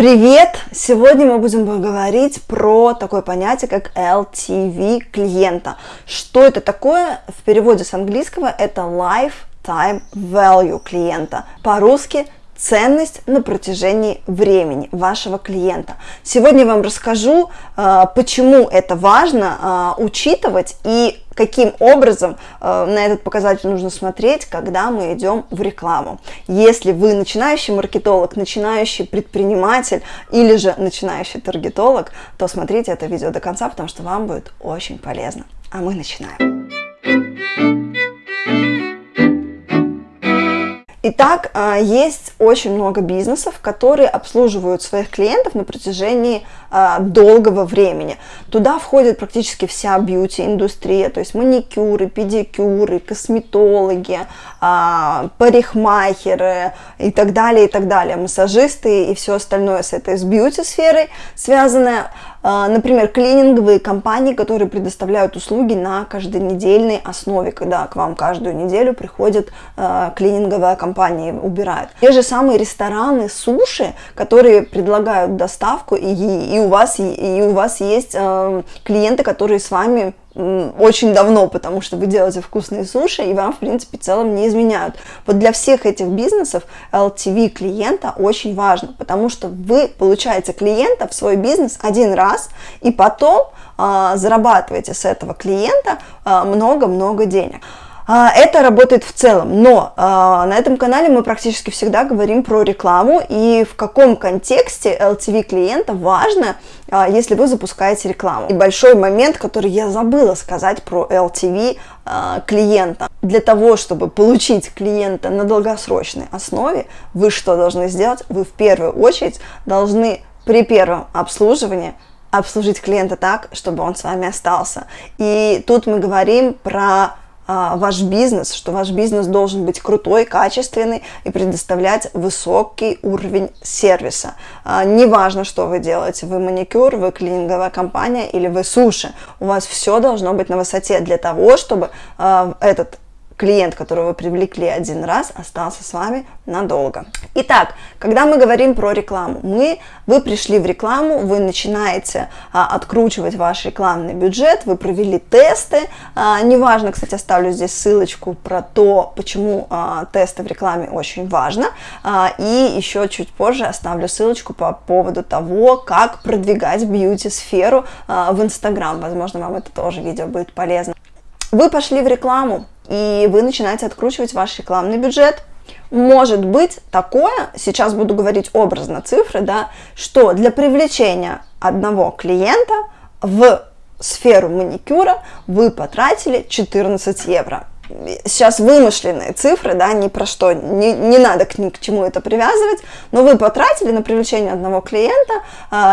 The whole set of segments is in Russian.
Привет! Сегодня мы будем говорить про такое понятие, как LTV клиента. Что это такое? В переводе с английского это Lifetime Value клиента. По-русски ценность на протяжении времени вашего клиента. Сегодня я вам расскажу, а, почему это важно а, учитывать и каким образом а, на этот показатель нужно смотреть, когда мы идем в рекламу. Если вы начинающий маркетолог, начинающий предприниматель или же начинающий таргетолог, то смотрите это видео до конца, потому что вам будет очень полезно. А мы начинаем. Итак, а, есть очень много бизнесов, которые обслуживают своих клиентов на протяжении а, долгого времени. Туда входит практически вся бьюти-индустрия, то есть маникюры, педикюры, косметологи, парикмахеры и так далее, и так далее, массажисты и все остальное с этой с бьюти-сферой связанное. А, например, клининговые компании, которые предоставляют услуги на каждонедельной основе, когда к вам каждую неделю приходит э, клининговая компания и убирает. Те же самые рестораны, суши, которые предлагают доставку, и, и, у, вас, и, и у вас есть клиенты, которые с вами очень давно, потому что вы делаете вкусные суши, и вам, в принципе, в целом не изменяют. Вот для всех этих бизнесов LTV клиента очень важно, потому что вы получаете клиента в свой бизнес один раз, и потом а, зарабатываете с этого клиента а, много-много а, денег. Это работает в целом, но а, на этом канале мы практически всегда говорим про рекламу и в каком контексте LTV клиента важно, если вы запускаете рекламу. И большой момент, который я забыла сказать про LTV клиента. Для того, чтобы получить клиента на долгосрочной основе, вы что должны сделать? Вы в первую очередь должны при первом обслуживании обслужить клиента так, чтобы он с вами остался. И тут мы говорим про а, ваш бизнес, что ваш бизнес должен быть крутой, качественный и предоставлять высокий уровень сервиса. А, неважно, что вы делаете, вы маникюр, вы клининговая компания или вы суши, у вас все должно быть на высоте для того, чтобы а, этот клиент, которого вы привлекли один раз, остался с вами надолго. Итак, когда мы говорим про рекламу, мы, вы пришли в рекламу, вы начинаете а, откручивать ваш рекламный бюджет, вы провели тесты, а, неважно, кстати, оставлю здесь ссылочку про то, почему а, тесты в рекламе очень важно, а, и еще чуть позже оставлю ссылочку по поводу того, как продвигать бьюти-сферу а, в Инстаграм, возможно, вам это тоже видео будет полезно. Вы пошли в рекламу, и вы начинаете откручивать ваш рекламный бюджет. Может быть такое, сейчас буду говорить образно цифры, да, что для привлечения одного клиента в сферу маникюра вы потратили 14 евро сейчас вымышленные цифры, да, ни про что, не, не надо к, ни к чему это привязывать, но вы потратили на привлечение одного клиента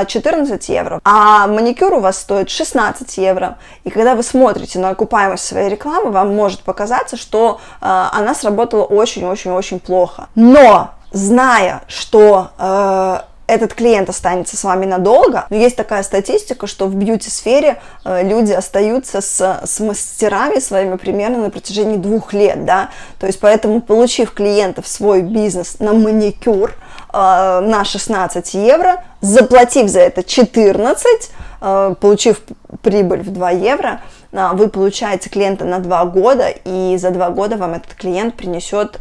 14 а, евро, а маникюр у вас стоит 16 евро, и когда вы смотрите на окупаемость своей рекламы, вам может показаться, что а, она сработала очень-очень-очень плохо. Но, зная, что э, этот клиент останется с вами надолго. Но есть такая статистика, что в бьюти-сфере э, люди остаются с, с мастерами своими примерно на протяжении двух лет, да, то есть поэтому, получив клиента в свой бизнес на маникюр э, на 16 евро, заплатив за это 14, э, получив прибыль в 2 евро, вы получаете клиента на 2 года, и за 2 года вам этот клиент принесет...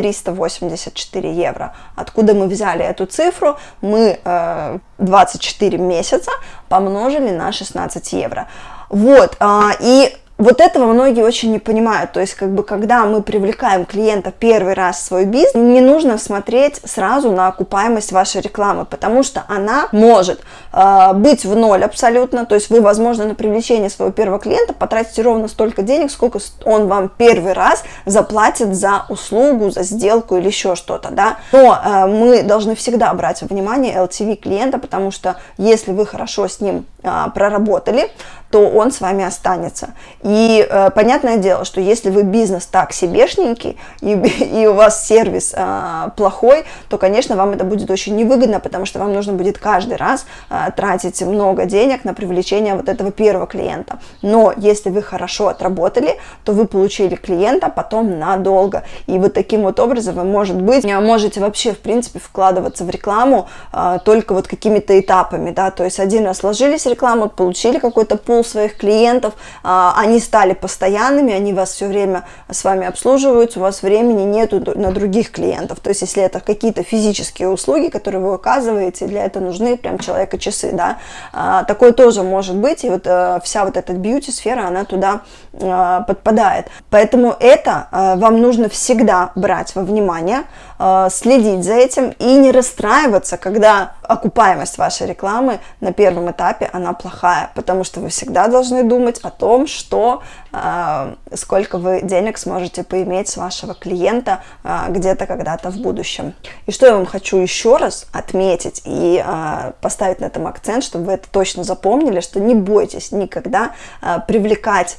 384 евро. Откуда мы взяли эту цифру? Мы э, 24 месяца помножили на 16 евро. Вот, э, и вот этого многие очень не понимают. То есть, как бы, когда мы привлекаем клиента первый раз в свой бизнес, не нужно смотреть сразу на окупаемость вашей рекламы, потому что она может э, быть в ноль абсолютно. То есть, вы, возможно, на привлечение своего первого клиента потратите ровно столько денег, сколько он вам первый раз заплатит за услугу, за сделку или еще что-то, да. Но э, мы должны всегда брать во внимание LTV клиента, потому что если вы хорошо с ним э, проработали, то он с вами останется. И э, понятное дело, что если вы бизнес так себешненький, и, и у вас сервис э, плохой, то, конечно, вам это будет очень невыгодно, потому что вам нужно будет каждый раз э, тратить много денег на привлечение вот этого первого клиента. Но если вы хорошо отработали, то вы получили клиента потом надолго. И вот таким вот образом вы, может быть, можете вообще, в принципе, вкладываться в рекламу э, только вот какими-то этапами, да, то есть один раз сложились рекламу, получили какой-то пул своих клиентов, э, они стали постоянными, они вас все время с вами обслуживают, у вас времени нету на других клиентов. То есть, если это какие-то физические услуги, которые вы оказываете, для этого нужны прям человека часы, да, а, такое тоже может быть, и вот а, вся вот эта бьюти-сфера, она туда а, подпадает. Поэтому это а, вам нужно всегда брать во внимание, а, следить за этим и не расстраиваться, когда окупаемость вашей рекламы на первом этапе, она плохая, потому что вы всегда должны думать о том, что э, сколько вы денег сможете поиметь с вашего клиента э, где-то когда-то в будущем. И что я вам хочу еще раз отметить и э, поставить на этом акцент, чтобы вы это точно запомнили, что не бойтесь никогда привлекать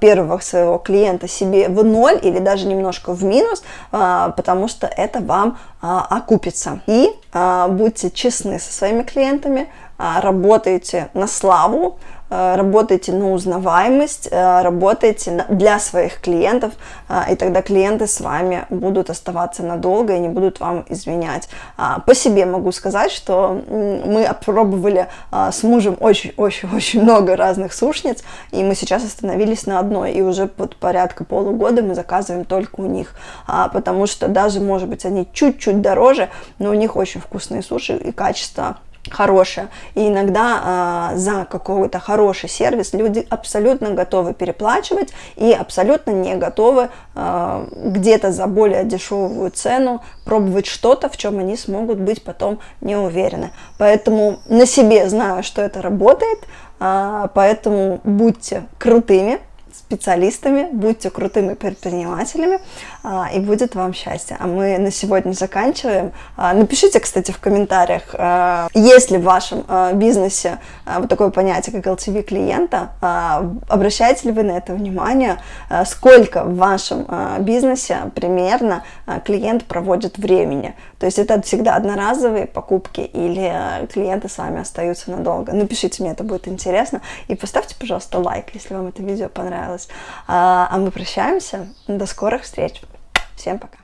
первого своего клиента себе в ноль или даже немножко в минус, потому что это вам окупится. И будьте честны со своими клиентами, работайте на славу, Э, работайте на узнаваемость, э, работайте для своих клиентов, и тогда клиенты с вами будут оставаться надолго и не будут вам изменять. А, по себе могу сказать, что мы опробовали с мужем очень-очень-очень много разных сушниц, и мы сейчас остановились на одной, и уже под порядка полугода мы заказываем только у них, а, потому что даже, может быть, они чуть-чуть дороже, но у них очень вкусные суши и качество хорошее. И иногда э, за какой-то хороший сервис люди абсолютно готовы переплачивать и абсолютно не готовы э, где-то за более дешевую цену пробовать что-то, в чем они смогут быть потом не уверены. Поэтому на себе знаю, что это работает, э, поэтому будьте крутыми, специалистами, будьте крутыми предпринимателями, а, и будет вам счастье. А мы на сегодня заканчиваем. А, напишите, кстати, в комментариях, а, есть ли в вашем бизнесе вот такое понятие, как LTV клиента, обращаете ли вы на это внимание, сколько в вашем бизнесе примерно клиент проводит времени. То есть это всегда одноразовые покупки или клиенты с вами остаются надолго. Напишите мне, это будет интересно. И поставьте, пожалуйста, лайк, если вам это видео понравилось понравилось. А, а мы прощаемся. До скорых встреч. Всем пока.